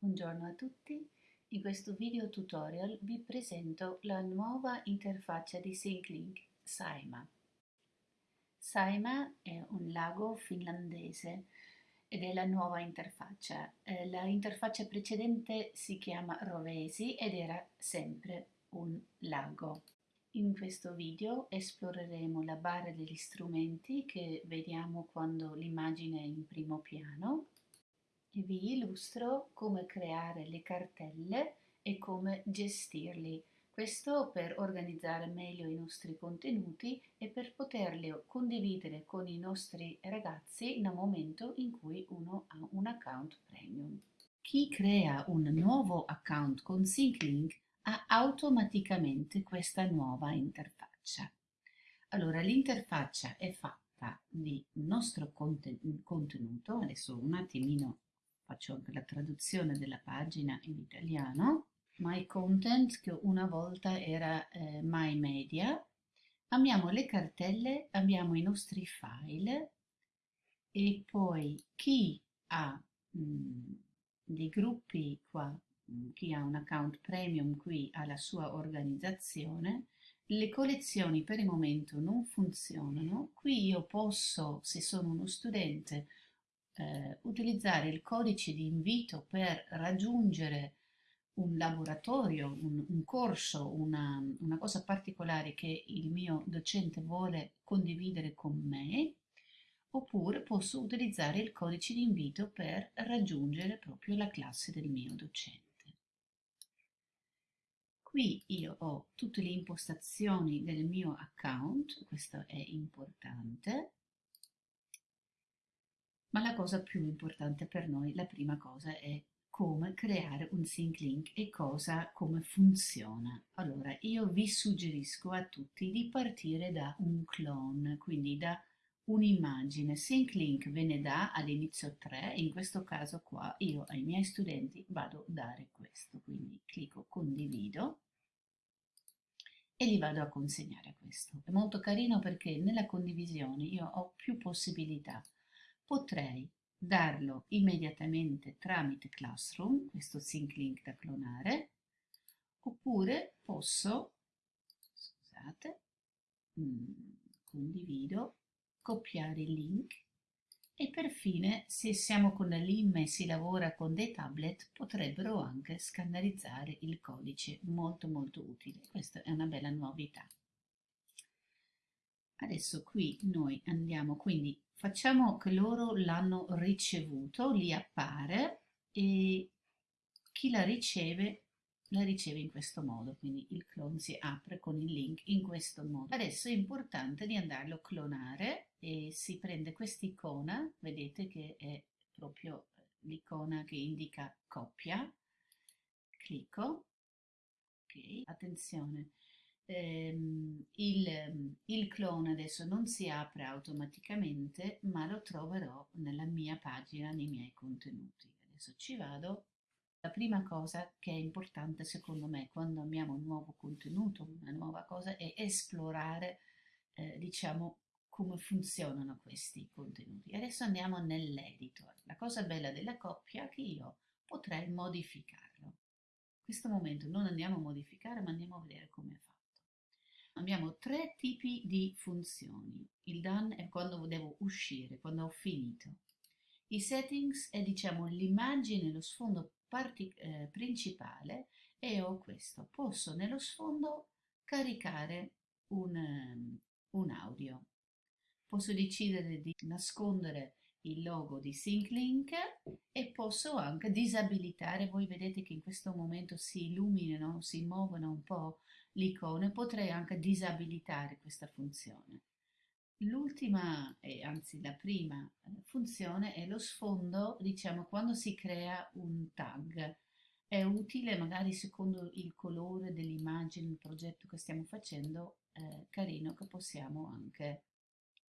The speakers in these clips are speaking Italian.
Buongiorno a tutti, in questo video tutorial vi presento la nuova interfaccia di SyncLink, Saima. Saima è un lago finlandese ed è la nuova interfaccia. Eh, la interfaccia precedente si chiama Rovesi ed era sempre un lago. In questo video esploreremo la barra degli strumenti che vediamo quando l'immagine è in primo piano e vi illustro come creare le cartelle e come gestirli. Questo per organizzare meglio i nostri contenuti e per poterli condividere con i nostri ragazzi nel momento in cui uno ha un account premium. Chi crea un nuovo account con SyncLink ha automaticamente questa nuova interfaccia. Allora, l'interfaccia è fatta di nostro contenuto, adesso un attimino faccio anche la traduzione della pagina in italiano, My Content che una volta era eh, My Media, abbiamo le cartelle, abbiamo i nostri file. E poi chi ha mh, mm, dei gruppi qua, mm, chi ha un account premium qui ha la sua organizzazione, le collezioni per il momento non funzionano, qui io posso, se sono uno studente, eh, utilizzare il codice di invito per raggiungere un laboratorio, un, un corso, una, una, cosa particolare che il mio docente vuole condividere con me, oppure posso utilizzare il codice di invito per raggiungere proprio la classe del mio docente. Qui io ho tutte le impostazioni del mio account, questo è importante, ma la cosa più importante per noi, la prima cosa è come creare un sync link e cosa, come funziona. Allora, io vi suggerisco a tutti di partire da un clone, quindi da un'immagine. Sync link ve ne dà all'inizio 3, in questo caso qua io ai miei studenti vado a dare questo, quindi clicco condivido e li vado a consegnare questo. È molto carino perché nella condivisione io ho più possibilità potrei darlo immediatamente tramite Classroom, questo sync link da clonare, oppure posso, scusate, mm, condivido, copiare il link e per fine, se siamo con la LIM e si lavora con dei tablet, potrebbero anche scannerizzare il codice, molto molto utile. Questa è una bella novità. Adesso qui noi andiamo, quindi facciamo che loro l'hanno ricevuto, lì appare e chi la riceve la riceve in questo modo, quindi il clone si apre con il link in questo modo. Adesso è importante di andarlo a clonare e si prende quest'icona, vedete che è proprio l'icona che indica coppia, clicco, ok, attenzione, ehm, il, il clone adesso non si apre automaticamente ma lo troverò nella mia pagina nei miei contenuti. Adesso ci vado. La prima cosa che è importante secondo me quando abbiamo un nuovo contenuto una nuova cosa è esplorare eh, diciamo come funzionano questi contenuti. Adesso andiamo nell'editor. La cosa bella della coppia è che io potrei modificarlo. In questo momento non andiamo a modificare ma andiamo a vedere come fatto abbiamo tre tipi di funzioni. Il done è quando devo uscire, quando ho finito. I settings è diciamo l'immagine, lo sfondo eh, principale e ho questo. Posso nello sfondo caricare un, um, un audio. Posso decidere di nascondere il logo di SyncLink e posso anche disabilitare, voi vedete che in questo momento si illuminano, si muovono un po' l'icona, potrei anche disabilitare questa funzione. L'ultima, e anzi la prima eh, funzione è lo sfondo, diciamo, quando si crea un tag. È utile magari secondo il colore dell'immagine, il progetto che stiamo facendo, eh, carino che possiamo anche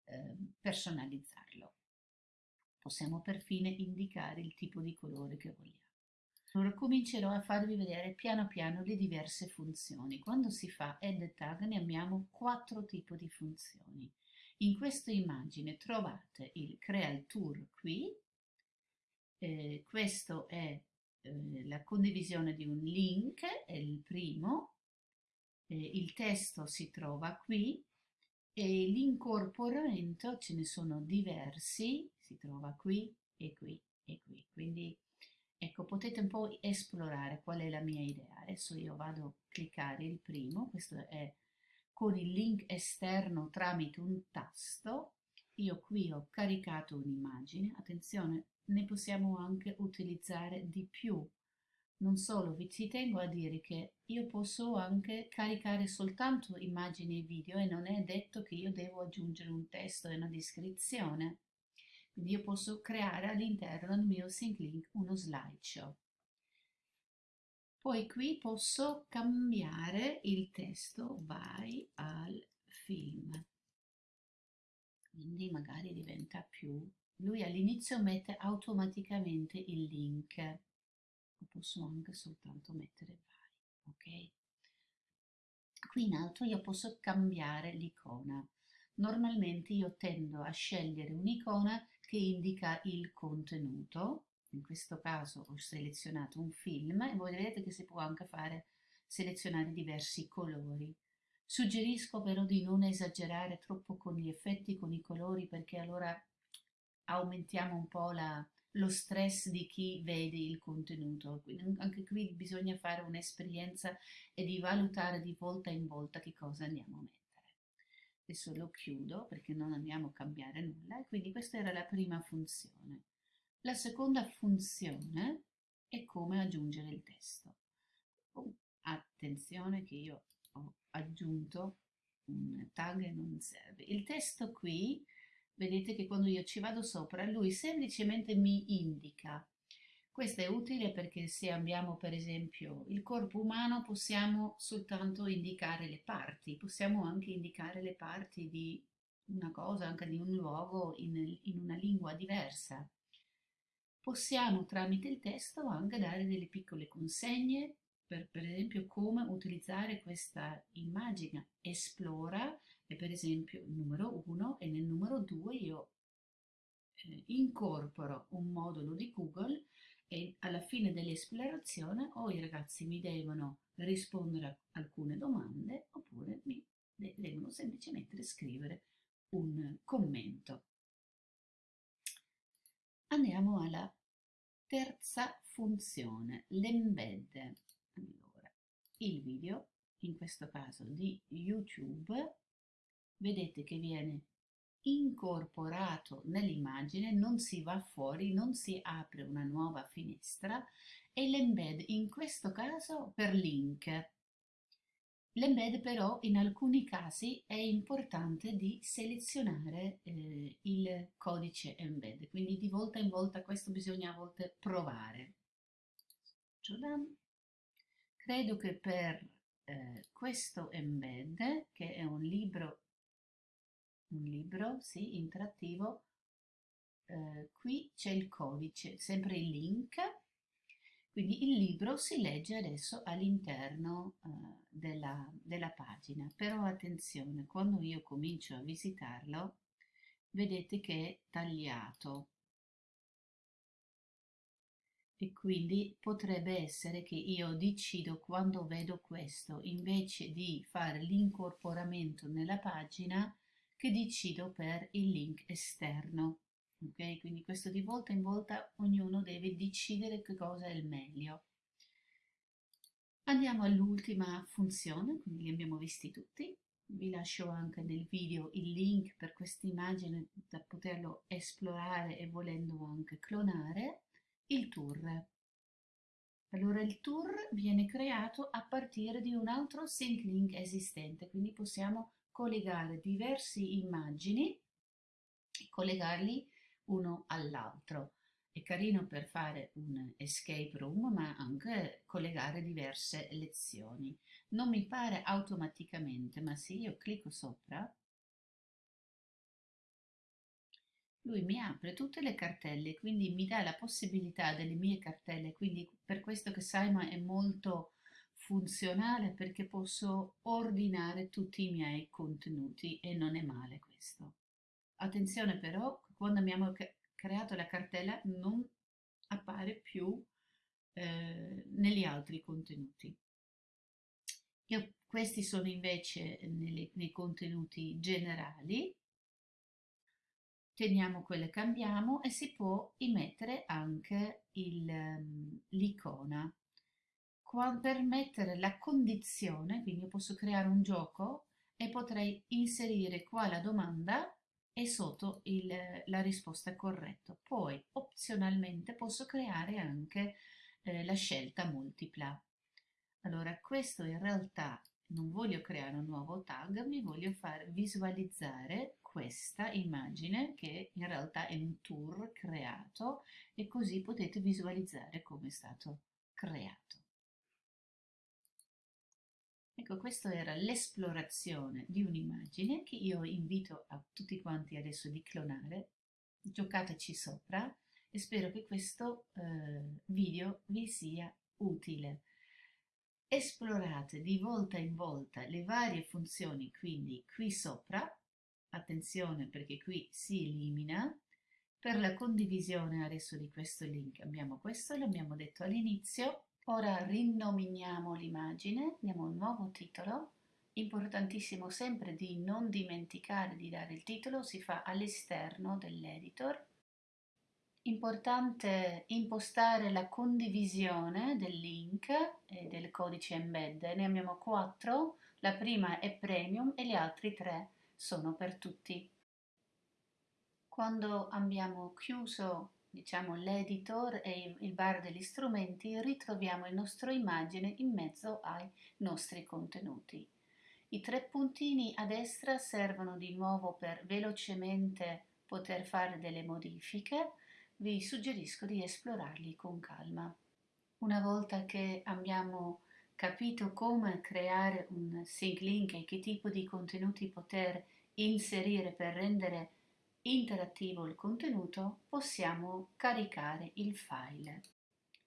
eh, personalizzarlo. Possiamo perfino indicare il tipo di colore che vogliamo. Comincerò a farvi vedere piano piano le diverse funzioni. Quando si fa add tag ne abbiamo quattro tipi di funzioni. In questa immagine trovate il crea il tour qui, eh, questo è eh, la condivisione di un link, è il primo, eh, il testo si trova qui e l'incorporamento ce ne sono diversi, si trova qui e qui e qui. Quindi ecco, potete un po' esplorare qual è la mia idea. Adesso io vado a cliccare il primo, questo è con il link esterno tramite un tasto. Io qui ho caricato un'immagine, attenzione, ne possiamo anche utilizzare di più. Non solo, vi ci tengo a dire che io posso anche caricare soltanto immagini e video e non è detto che io devo aggiungere un testo e una descrizione. Quindi io posso creare all'interno del mio SyncLink uno slideshow. Poi qui posso cambiare il testo, vai al film. Quindi magari diventa più... Lui all'inizio mette automaticamente il link. Lo posso anche soltanto mettere vai, ok? Qui in alto io posso cambiare l'icona. Normalmente io tendo a scegliere un'icona che indica il contenuto, in questo caso ho selezionato un film e voi vedete che si può anche fare selezionare diversi colori. Suggerisco però di non esagerare troppo con gli effetti, con i colori, perché allora aumentiamo un po' la, lo stress di chi vede il contenuto. Quindi anche qui bisogna fare un'esperienza e di valutare di volta in volta che cosa andiamo a mettere adesso lo chiudo perché non andiamo a cambiare nulla e quindi questa era la prima funzione. La seconda funzione è come aggiungere il testo. Oh, attenzione che io ho aggiunto un tag e non serve. Il testo qui, vedete che quando io ci vado sopra, lui semplicemente mi indica questo è utile perché se abbiamo per esempio il corpo umano possiamo soltanto indicare le parti, possiamo anche indicare le parti di una cosa, anche di un luogo in, in una lingua diversa. Possiamo tramite il testo anche dare delle piccole consegne per, per esempio come utilizzare questa immagine. Esplora è per esempio il numero 1 e nel numero 2 io eh, incorporo un modulo di Google e alla fine dell'esplorazione o i ragazzi mi devono rispondere a alcune domande oppure mi devono semplicemente scrivere un commento. Andiamo alla terza funzione, l'embed. Allora, il video, in questo caso di YouTube, vedete che viene incorporato nell'immagine, non si va fuori, non si apre una nuova finestra e l'embed in questo caso per link. L'embed però in alcuni casi è importante di selezionare eh, il codice embed, quindi di volta in volta questo bisogna a volte provare. Credo che per eh, questo embed, che è un libro un libro, sì, interattivo. Eh, qui c'è il codice, sempre il link. Quindi il libro si legge adesso all'interno eh, della, della pagina. Però attenzione, quando io comincio a visitarlo, vedete che è tagliato. E quindi potrebbe essere che io decido quando vedo questo, invece di fare l'incorporamento nella pagina, che decido per il link esterno. Ok, quindi questo di volta in volta ognuno deve decidere che cosa è il meglio. Andiamo all'ultima funzione, quindi li abbiamo visti tutti. Vi lascio anche nel video il link per questa immagine da poterlo esplorare e volendo anche clonare. Il tour. Allora il tour viene creato a partire di un altro sync link esistente, quindi possiamo collegare diverse immagini e collegarli uno all'altro. È carino per fare un escape room, ma anche collegare diverse lezioni. Non mi pare automaticamente, ma se io clicco sopra, lui mi apre tutte le cartelle, quindi mi dà la possibilità delle mie cartelle, quindi per questo che Simon è molto funzionale perché posso ordinare tutti i miei contenuti e non è male questo. Attenzione però, quando abbiamo creato la cartella non appare più eh, negli altri contenuti. Io, questi sono invece nelle, nei contenuti generali, teniamo quelle cambiamo e si può immettere anche ehm, l'icona per mettere la condizione, quindi io posso creare un gioco e potrei inserire qua la domanda e sotto il, la risposta corretta. Poi opzionalmente posso creare anche eh, la scelta multipla. Allora questo in realtà non voglio creare un nuovo tag, mi voglio far visualizzare questa immagine che in realtà è un tour creato e così potete visualizzare come è stato creato. Ecco, questa era l'esplorazione di un'immagine che io invito a tutti quanti adesso di clonare, giocateci sopra e spero che questo eh, video vi sia utile. Esplorate di volta in volta le varie funzioni, quindi qui sopra, attenzione perché qui si elimina, per la condivisione adesso di questo link abbiamo questo, l'abbiamo detto all'inizio, Ora rinominiamo l'immagine, diamo un nuovo titolo. Importantissimo sempre di non dimenticare di dare il titolo, si fa all'esterno dell'editor. Importante impostare la condivisione del link e del codice embed. Ne abbiamo quattro, la prima è premium e gli altri tre sono per tutti. Quando abbiamo chiuso diciamo l'editor e il bar degli strumenti, ritroviamo il nostro immagine in mezzo ai nostri contenuti. I tre puntini a destra servono di nuovo per velocemente poter fare delle modifiche, vi suggerisco di esplorarli con calma. Una volta che abbiamo capito come creare un sync link e che tipo di contenuti poter inserire per rendere interattivo il contenuto, possiamo caricare il file.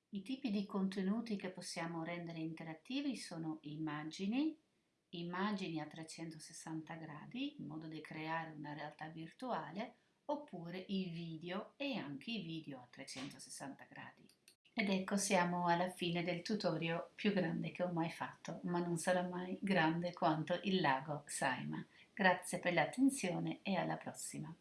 I tipi di contenuti che possiamo rendere interattivi sono immagini, immagini a 360 gradi, in modo da creare una realtà virtuale, oppure i video e anche i video a 360 gradi. Ed ecco siamo alla fine del tutorial più grande che ho mai fatto, ma non sarà mai grande quanto il lago Saima. Grazie per l'attenzione e alla prossima.